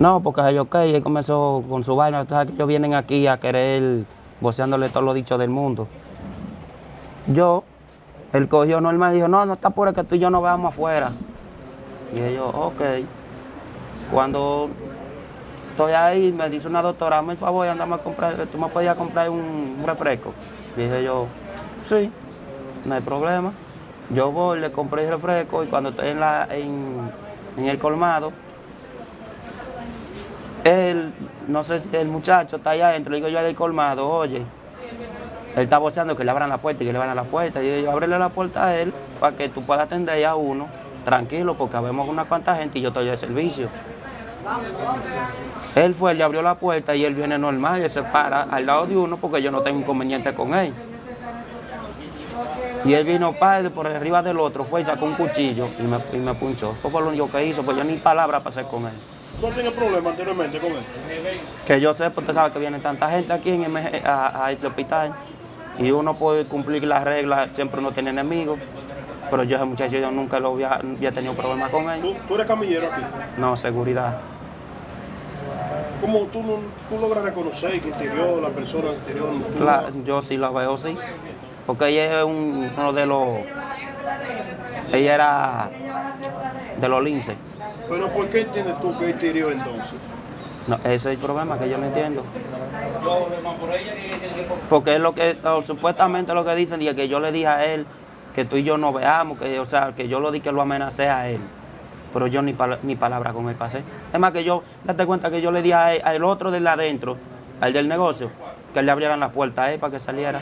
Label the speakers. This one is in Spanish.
Speaker 1: No, porque ellos, ok, él comenzó con su vaina, que ellos vienen aquí a querer voceándole todos los dichos del mundo. Yo, él cogió normal y dijo, no, no está pura que tú y yo nos veamos afuera. Y ellos, ok. Cuando estoy ahí, me dice una doctora, hazme el favor, andame a comprar, tú me podías comprar un, refresco. Dije yo, sí, no hay problema. Yo voy, le compré el refresco y cuando estoy en, la, en, en el colmado, él, no sé el muchacho está allá adentro, le digo yo del colmado, oye, él está boceando que le abran la puerta y que le abran la puerta. Y yo, ábrele la puerta a él para que tú puedas atender a uno, tranquilo, porque habemos una cuanta gente y yo estoy de servicio. Él fue, le abrió la puerta y él viene normal y él se para al lado de uno porque yo no tengo inconveniente con él. Y él vino padre por arriba del otro, fue y sacó un cuchillo y me, y me punchó. Eso fue lo único que hizo, pues yo ni palabra pasé con él.
Speaker 2: ¿No tenido problemas anteriormente con él?
Speaker 1: Que yo sé, porque usted sabe que viene tanta gente aquí en MG a, a este hospital y uno puede cumplir las reglas, siempre uno tiene enemigos, pero yo ese muchacho yo nunca lo había, había tenido problemas con él.
Speaker 2: ¿Tú, tú eres camillero aquí.
Speaker 1: No, seguridad.
Speaker 2: ¿Cómo tú, no- tú logras reconocer que interior, la persona interior? tú-
Speaker 1: Cla- yo sí lo veo, sí. Porque ella es un- uno de los... Ella era de los linces.
Speaker 2: Pero ¿por qué entiendes tú que interior entonces?
Speaker 1: No, ese es el problema que yo no entiendo. Porque es lo que, o supuestamente lo que dicen, y que yo le dije a él que tú y yo no veamos, que, o sea, que yo lo di que lo amenacé a él. Pero yo ni, pala- ni palabra con él pasé. Es más que yo, date cuenta que yo le di a él- al otro del adentro, al del negocio, que le abrieran la puerta a él para que saliera.